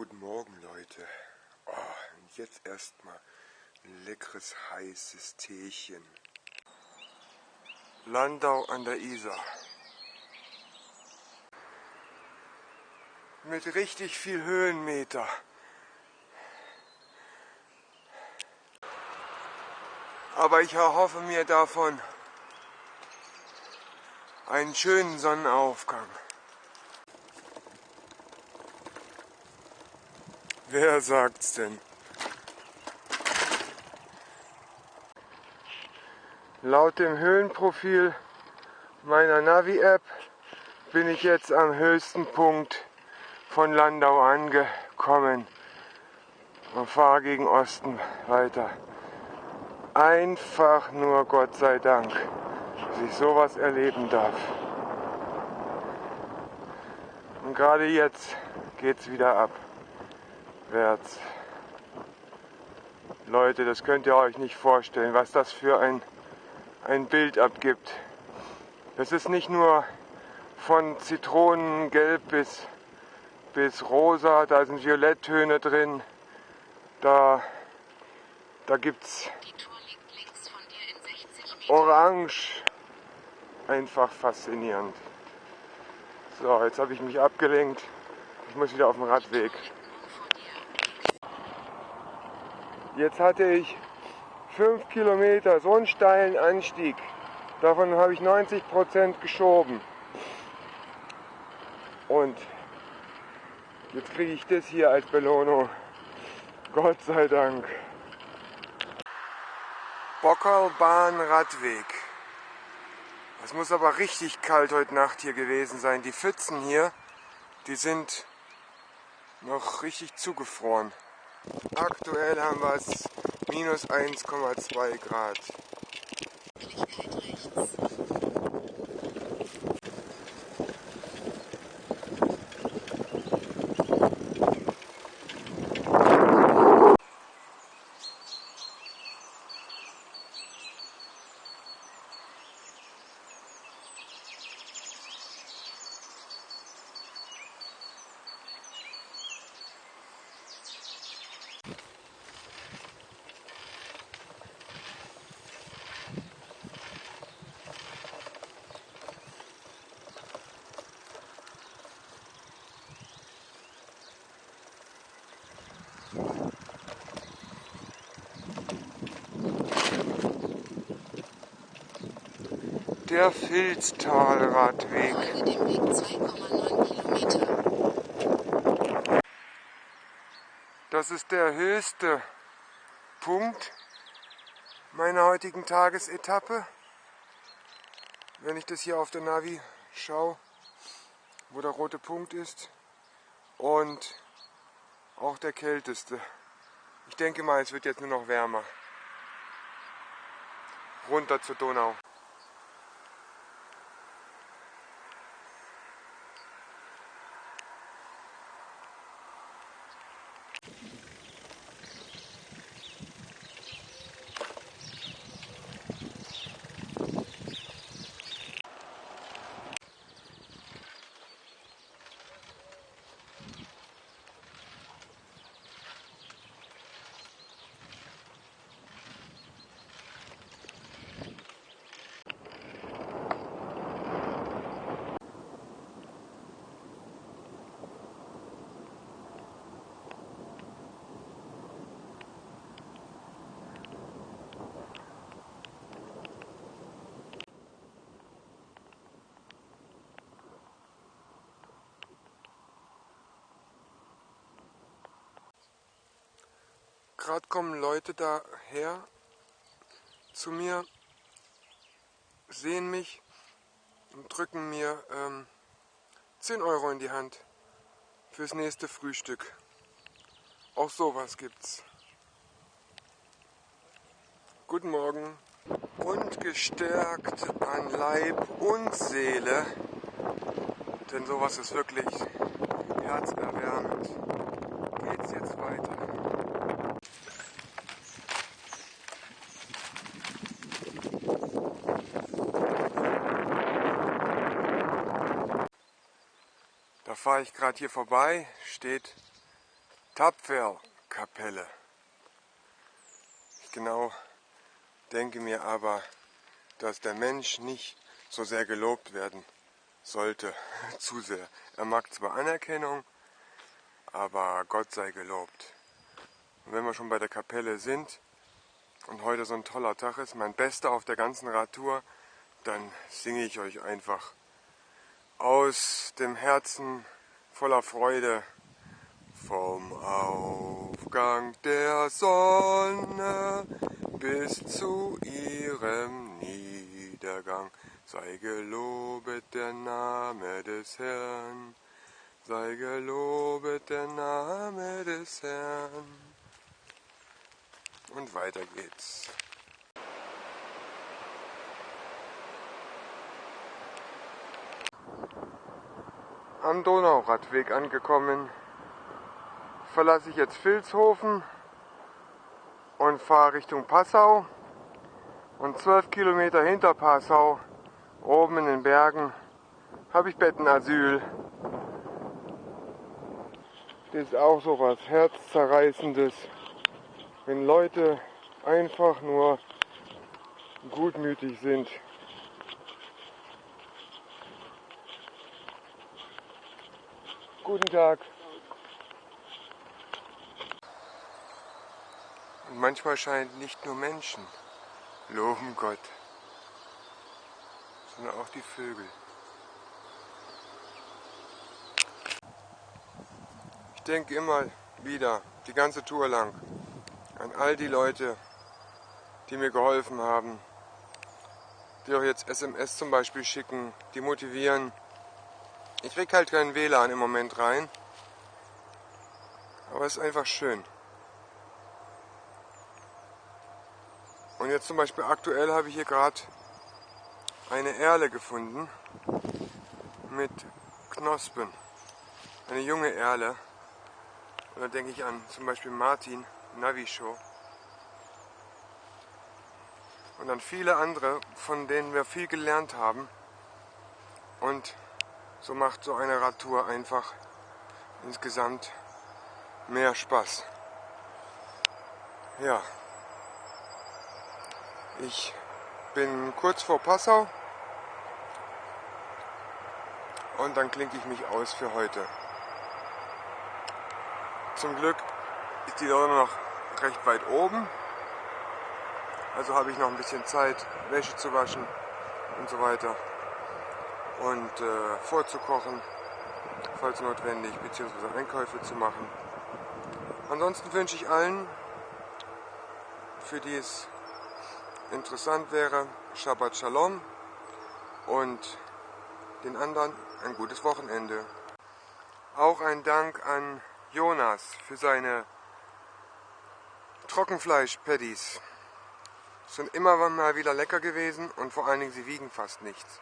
Guten Morgen, Leute. Oh, jetzt erstmal ein leckeres, heißes Teechen. Landau an der Isar. Mit richtig viel Höhenmeter. Aber ich erhoffe mir davon einen schönen Sonnenaufgang. Wer sagt's denn? Laut dem Höhenprofil meiner Navi-App bin ich jetzt am höchsten Punkt von Landau angekommen und fahre gegen Osten weiter. Einfach nur Gott sei Dank, dass ich sowas erleben darf. Und gerade jetzt geht's wieder ab wärts. Leute, das könnt ihr euch nicht vorstellen, was das für ein, ein Bild abgibt. Das ist nicht nur von Zitronengelb bis, bis rosa, da sind Violetttöne drin, da, da gibt es orange, einfach faszinierend. So, jetzt habe ich mich abgelenkt, ich muss wieder auf den Radweg. Jetzt hatte ich 5 Kilometer so einen steilen Anstieg. Davon habe ich 90 Prozent geschoben. Und jetzt kriege ich das hier als Belohnung. Gott sei Dank. Bockerlbahn Radweg. Es muss aber richtig kalt heute Nacht hier gewesen sein. Die Pfützen hier, die sind noch richtig zugefroren. Aktuell haben wir es minus 1,2 Grad. Der Filztalradweg. Das ist der höchste Punkt meiner heutigen Tagesetappe. Wenn ich das hier auf der Navi schaue, wo der rote Punkt ist. Und auch der kälteste. Ich denke mal, es wird jetzt nur noch wärmer. Runter zur Donau. Gerade kommen Leute daher zu mir, sehen mich und drücken mir ähm, 10 Euro in die Hand fürs nächste Frühstück. Auch sowas gibt's. Guten Morgen. Und gestärkt an Leib und Seele, denn sowas ist wirklich herzerwärmend, geht's jetzt weiter. Da fahre ich gerade hier vorbei, steht Tapferkapelle. Ich genau denke mir aber, dass der Mensch nicht so sehr gelobt werden sollte, zu sehr. Er mag zwar Anerkennung, aber Gott sei gelobt. Und wenn wir schon bei der Kapelle sind und heute so ein toller Tag ist, mein bester auf der ganzen Radtour, dann singe ich euch einfach aus dem Herzen voller Freude vom Aufgang der Sonne bis zu ihrem Niedergang sei gelobet der Name des Herrn, sei gelobet der Name des Herrn. Und weiter geht's. Am Donauradweg angekommen, verlasse ich jetzt Vilshofen und fahre Richtung Passau. Und zwölf Kilometer hinter Passau, oben in den Bergen, habe ich Bettenasyl. Das ist auch so was Herzzerreißendes, wenn Leute einfach nur gutmütig sind. Guten Tag. Und manchmal scheint nicht nur Menschen loben Gott, sondern auch die Vögel. Ich denke immer wieder, die ganze Tour lang, an all die Leute, die mir geholfen haben, die auch jetzt SMS zum Beispiel schicken, die motivieren, ich krieg halt keinen WLAN im Moment rein. Aber es ist einfach schön. Und jetzt zum Beispiel aktuell habe ich hier gerade eine Erle gefunden mit Knospen. Eine junge Erle. Und da denke ich an zum Beispiel Martin Navishow. Und an viele andere, von denen wir viel gelernt haben. Und so macht so eine Radtour einfach insgesamt mehr Spaß. Ja, ich bin kurz vor Passau und dann klinke ich mich aus für heute. Zum Glück ist die Sonne noch recht weit oben, also habe ich noch ein bisschen Zeit, Wäsche zu waschen und so weiter und äh, vorzukochen, falls notwendig, beziehungsweise Einkäufe zu machen. Ansonsten wünsche ich allen, für die es interessant wäre, Shabbat Shalom und den anderen ein gutes Wochenende. Auch ein Dank an Jonas für seine Trockenfleisch-Paddies. Sind immer mal wieder lecker gewesen und vor allen Dingen sie wiegen fast nichts.